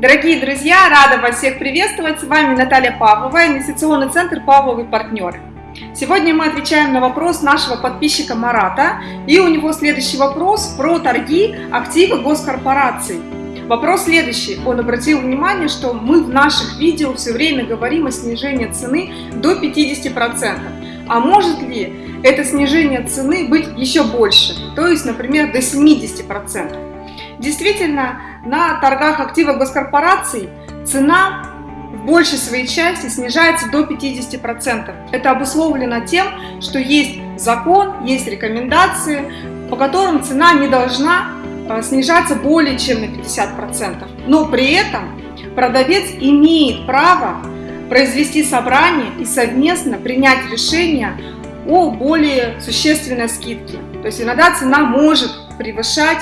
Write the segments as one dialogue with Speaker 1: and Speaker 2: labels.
Speaker 1: Дорогие друзья, рада вас всех приветствовать. С вами Наталья Павлова, инвестиционный центр «Павловы партнеры». Сегодня мы отвечаем на вопрос нашего подписчика Марата. И у него следующий вопрос про торги активы госкорпораций. Вопрос следующий. Он обратил внимание, что мы в наших видео все время говорим о снижении цены до 50%. А может ли это снижение цены быть еще больше? То есть, например, до 70%. Действительно, на торгах активов госкорпораций цена в большей своей части снижается до 50%. Это обусловлено тем, что есть закон, есть рекомендации, по которым цена не должна э, снижаться более чем на 50%. Но при этом продавец имеет право произвести собрание и совместно принять решение о более существенной скидке. То есть иногда цена может превышать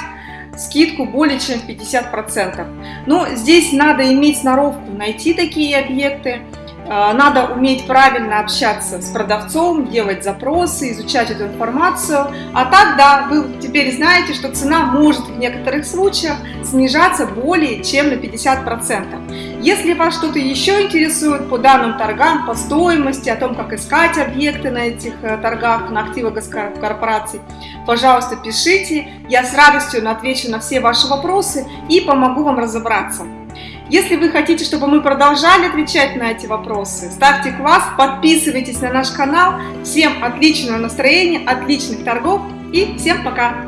Speaker 1: скидку более чем в 50%. Но здесь надо иметь сноровку найти такие объекты, а, надо уметь правильно общаться с продавцом, делать запросы, изучать эту информацию. А так, да, вы теперь знаете, что цена может в некоторых случаях снижаться более чем на 50%. Если вас что-то еще интересует по данным торгам, по стоимости, о том, как искать объекты на этих э, торгах, на активах госкорпораций, пожалуйста, пишите. Я с радостью отвечу на все ваши вопросы и помогу вам разобраться. Если вы хотите, чтобы мы продолжали отвечать на эти вопросы, ставьте класс, подписывайтесь на наш канал. Всем отличного настроения, отличных торгов и всем пока!